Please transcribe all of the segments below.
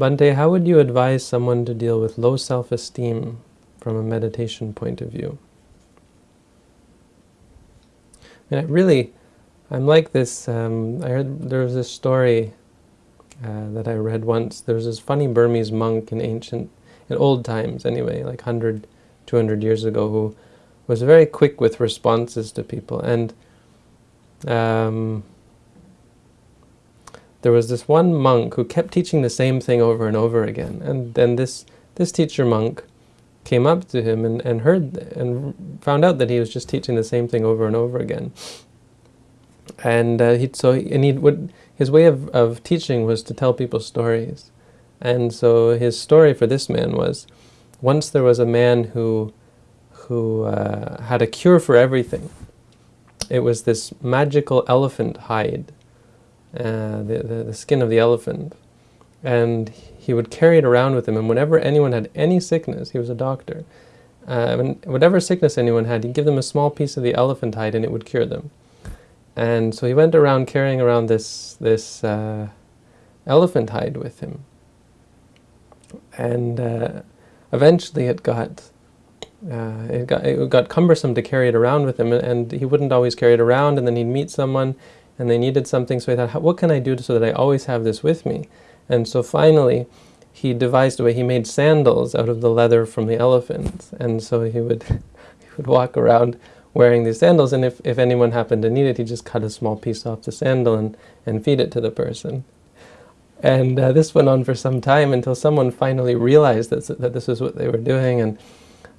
Bhante, how would you advise someone to deal with low self-esteem from a meditation point of view? And really, I'm like this, um, I heard there was this story uh, that I read once. There was this funny Burmese monk in ancient, in old times anyway, like 100, 200 years ago, who was very quick with responses to people. And um, there was this one monk who kept teaching the same thing over and over again. And then this, this teacher monk came up to him and, and heard and found out that he was just teaching the same thing over and over again. And uh, he so and he would his way of, of teaching was to tell people stories. And so his story for this man was, once there was a man who who uh, had a cure for everything. It was this magical elephant hide uh, the, the, the skin of the elephant. And he would carry it around with him, and whenever anyone had any sickness, he was a doctor, uh, whatever sickness anyone had, he'd give them a small piece of the elephant hide and it would cure them. And so he went around carrying around this, this uh, elephant hide with him. And uh, eventually it got, uh, it got, it got cumbersome to carry it around with him, and, and he wouldn't always carry it around, and then he'd meet someone, and they needed something, so he thought, what can I do so that I always have this with me? And so finally, he devised a way, he made sandals out of the leather from the elephants, and so he would, he would walk around wearing these sandals, and if, if anyone happened to need it, he'd just cut a small piece off the sandal and, and feed it to the person. And uh, this went on for some time until someone finally realized that, that this was what they were doing, and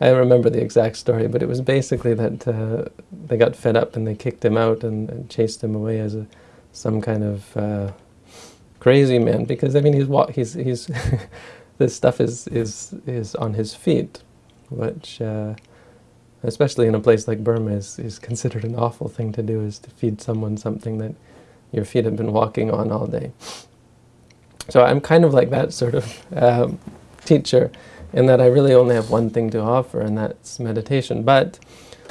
I remember the exact story, but it was basically that uh, they got fed up and they kicked him out and, and chased him away as a, some kind of uh, crazy man. Because I mean, he's he's he's this stuff is is is on his feet, which uh, especially in a place like Burma is is considered an awful thing to do. Is to feed someone something that your feet have been walking on all day. So I'm kind of like that sort of um, teacher in that I really only have one thing to offer, and that's meditation. But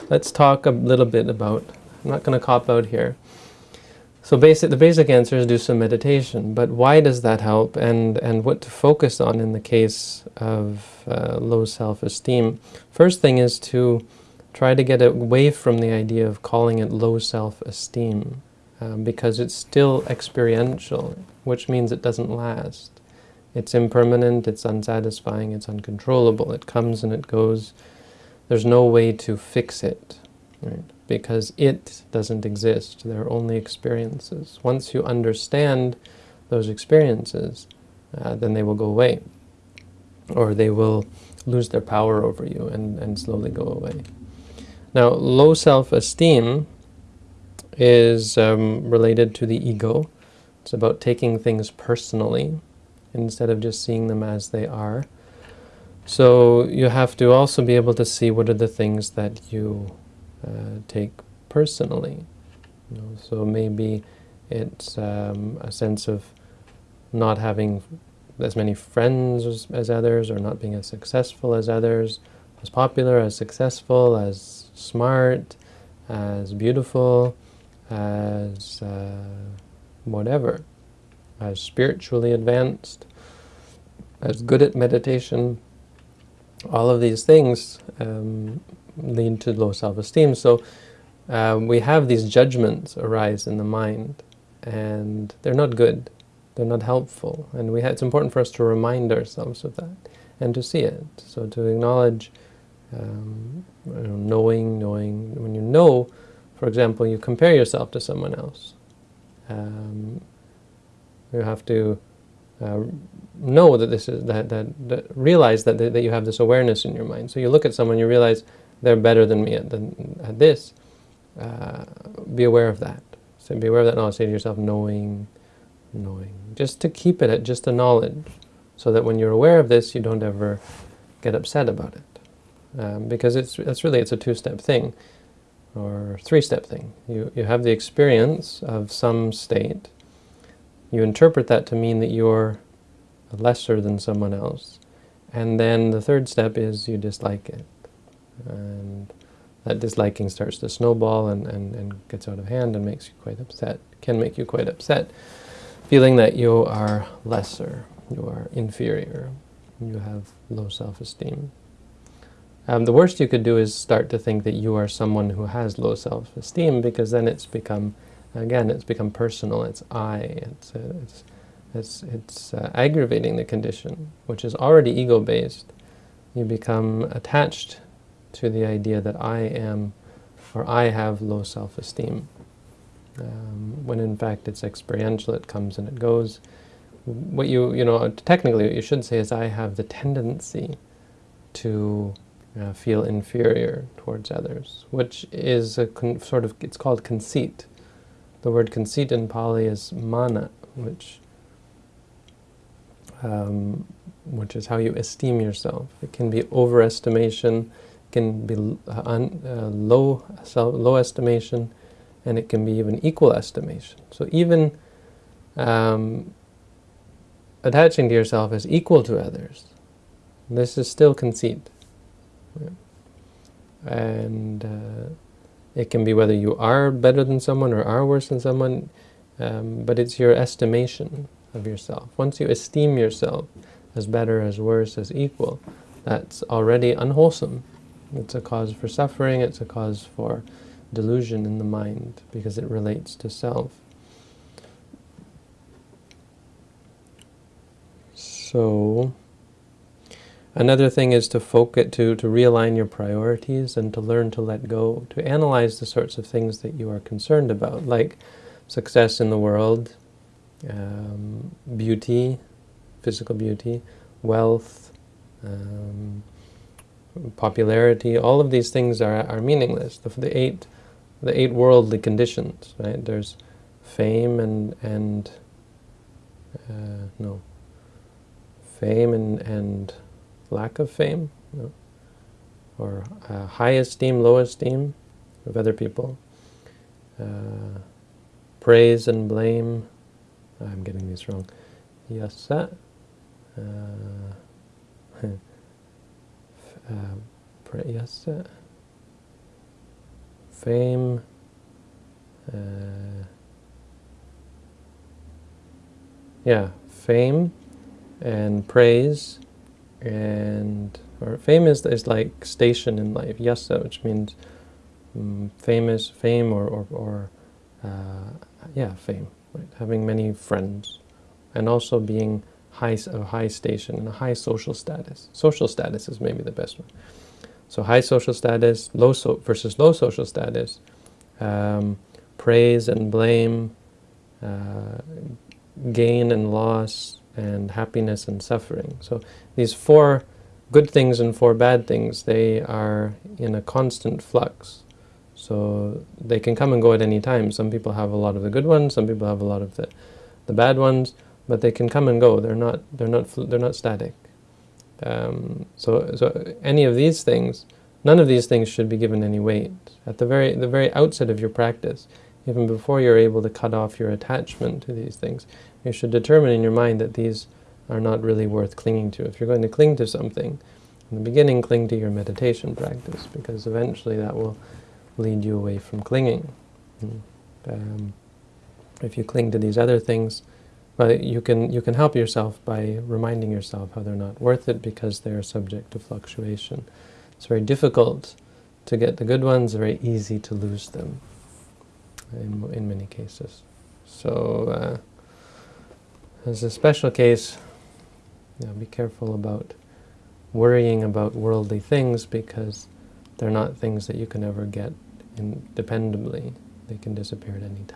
let's talk a little bit about, I'm not going to cop out here. So basic, the basic answer is do some meditation, but why does that help, and, and what to focus on in the case of uh, low self-esteem? First thing is to try to get away from the idea of calling it low self-esteem, um, because it's still experiential, which means it doesn't last. It's impermanent, it's unsatisfying, it's uncontrollable. It comes and it goes. There's no way to fix it, right? because it doesn't exist. There are only experiences. Once you understand those experiences, uh, then they will go away. Or they will lose their power over you and, and slowly go away. Now, low self-esteem is um, related to the ego. It's about taking things personally instead of just seeing them as they are. So you have to also be able to see what are the things that you uh, take personally. You know, so maybe it's um, a sense of not having as many friends as, as, others, or not being as successful as others, as popular, as successful, as smart, as beautiful, as uh, whatever as spiritually advanced, as good at meditation. All of these things um, lead to low self-esteem. So uh, we have these judgments arise in the mind, and they're not good. They're not helpful. And we it's important for us to remind ourselves of that and to see it. So to acknowledge um, knowing, knowing, when you know, for example, you compare yourself to someone else. Um, you have to uh, know that this is that, that, that realize that, that you have this awareness in your mind. So you look at someone, you realize they're better than me at, at this. Uh, be aware of that. So be aware of that knowledge. Say to yourself, knowing, knowing. Just to keep it at just a knowledge, so that when you're aware of this, you don't ever get upset about it. Um, because it's it's really it's a two-step thing, or three-step thing. You you have the experience of some state you interpret that to mean that you're lesser than someone else. And then the third step is you dislike it. And that disliking starts to snowball and, and, and gets out of hand and makes you quite upset, can make you quite upset, feeling that you are lesser. you are inferior, you have low self-esteem. Um, the worst you could do is start to think that you are someone who has low self-esteem, because then it's become, again, it's become personal. It's I. It's uh, it's it's it's uh, aggravating the condition, which is already ego-based. You become attached to the idea that I am, or I have low self-esteem. Um, when in fact it's experiential, it comes and it goes. What you, you know, technically what you should say is I have the tendency to uh, feel inferior towards others, which is a sort of, it's called conceit. The word conceit in Pali is mana, which um, which is how you esteem yourself. It can be overestimation, can be uh, un, uh, low, self, low estimation, and it can be even equal estimation. So even um, attaching to yourself as equal to others, this is still conceit. And uh, it can be whether you are better than someone or are worse than someone, um, but it's your estimation of yourself. Once you esteem yourself as better, as worse, as equal, that's already unwholesome. It's a cause for suffering, it's a cause for delusion in the mind, because it relates to self. So, another thing is to focus, to, to realign your priorities and to learn to let go, to analyze the sorts of things that you are concerned about, like success in the world, um, beauty, physical beauty, wealth, um, popularity, all of these things are, are meaningless. The, the, eight, the eight worldly conditions, right? There's fame and, and uh, no, fame and, and lack of fame, no? or uh, high esteem, low esteem of other people, uh, praise and blame, I'm getting these wrong. Yasa. Uh, uh, yasa. Fame. Uh, yeah, fame and praise and or fame is, like station in life, yasa, which means um, famous, fame or, or, or uh, yeah, fame right? having many friends, and also being high, a high station and a high social status. Social status is maybe the best one. So high social status low so versus low social status, um, praise and blame, uh, gain and loss, and happiness and suffering. So these four good things and four bad things, they are in a constant flux. So they can come and go at any time. Some people have a lot of the good ones, some people have a lot of the, the bad ones, but they can come and go. They're not, they're not, they're not static. Um, so, so any of these things, none of these things should be given any weight. At the very, the very outset of your practice, even before you're able to cut off your attachment to these things, you should determine in your mind that these are not really worth clinging to. If you're going to cling to something, in the beginning, cling to your meditation practice, because eventually that will lead you away from clinging. Hmm. Um, if you cling to these other things, but you can you can help yourself by reminding yourself how they're not worth it because they are subject to fluctuation. It's very difficult to get the good ones, very easy to lose them in, in many cases. So uh, as a special case, you know, be careful about worrying about worldly things because they're not things that you can ever get independently. They can disappear at any time.